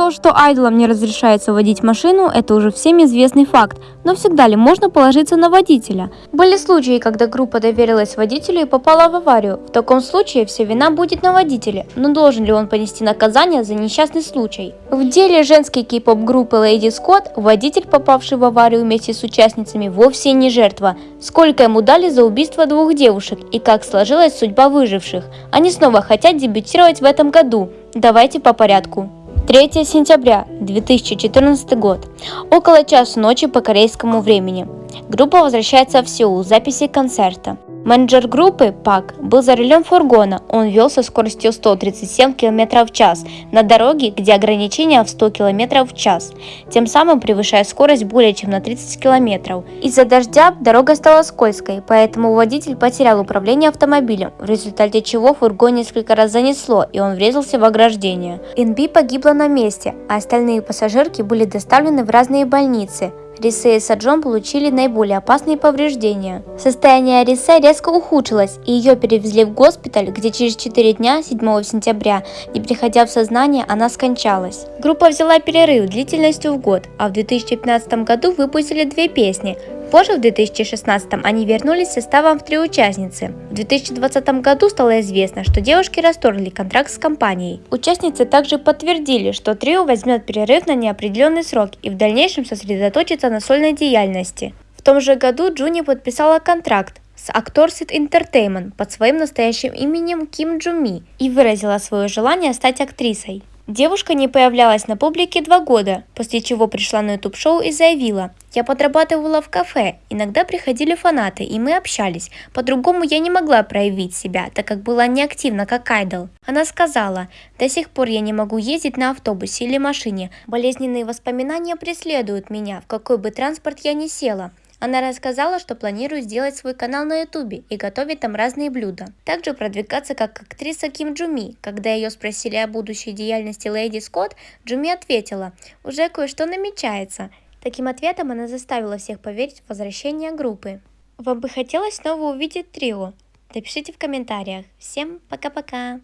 То, что айдолам не разрешается водить машину, это уже всем известный факт, но всегда ли можно положиться на водителя? Были случаи, когда группа доверилась водителю и попала в аварию. В таком случае вся вина будет на водителе, но должен ли он понести наказание за несчастный случай? В деле женской кей-поп группы Lady Scott водитель, попавший в аварию вместе с участницами, вовсе не жертва. Сколько ему дали за убийство двух девушек и как сложилась судьба выживших? Они снова хотят дебютировать в этом году. Давайте по порядку. 3 сентября 2014 год. Около часу ночи по корейскому времени. Группа возвращается в Сеул, записи концерта. Менеджер группы, Пак, был за рулем фургона. Он вел со скоростью 137 км в час на дороге, где ограничение в 100 км в час, тем самым превышая скорость более чем на 30 км. Из-за дождя дорога стала скользкой, поэтому водитель потерял управление автомобилем, в результате чего фургон несколько раз занесло и он врезался в ограждение. НБ погибла на месте, а остальные пассажирки были доставлены в разные больницы. Рисе и Саджон получили наиболее опасные повреждения. Состояние Рисе резко ухудшилось, и ее перевезли в госпиталь, где через 4 дня, 7 сентября, не приходя в сознание, она скончалась. Группа взяла перерыв длительностью в год, а в 2015 году выпустили две песни Позже, в 2016 они вернулись составом в три участницы. В 2020 году стало известно, что девушки расторгли контракт с компанией. Участницы также подтвердили, что трио возьмет перерыв на неопределенный срок и в дальнейшем сосредоточится на сольной деятельности. В том же году Джуни подписала контракт с Actorsit Entertainment под своим настоящим именем Ким Джуми и выразила свое желание стать актрисой. Девушка не появлялась на публике два года, после чего пришла на YouTube-шоу и заявила, «Я подрабатывала в кафе, иногда приходили фанаты, и мы общались. По-другому я не могла проявить себя, так как была неактивна как айдол». Она сказала, «До сих пор я не могу ездить на автобусе или машине. Болезненные воспоминания преследуют меня, в какой бы транспорт я ни села. Она рассказала, что планирует сделать свой канал на ютубе и готовить там разные блюда. Также продвигаться как актриса Ким Джуми. Когда ее спросили о будущей деятельности Леди Скотт, Джуми ответила, уже кое-что намечается. Таким ответом она заставила всех поверить в возвращение группы. Вам бы хотелось снова увидеть трио? Напишите в комментариях. Всем пока-пока!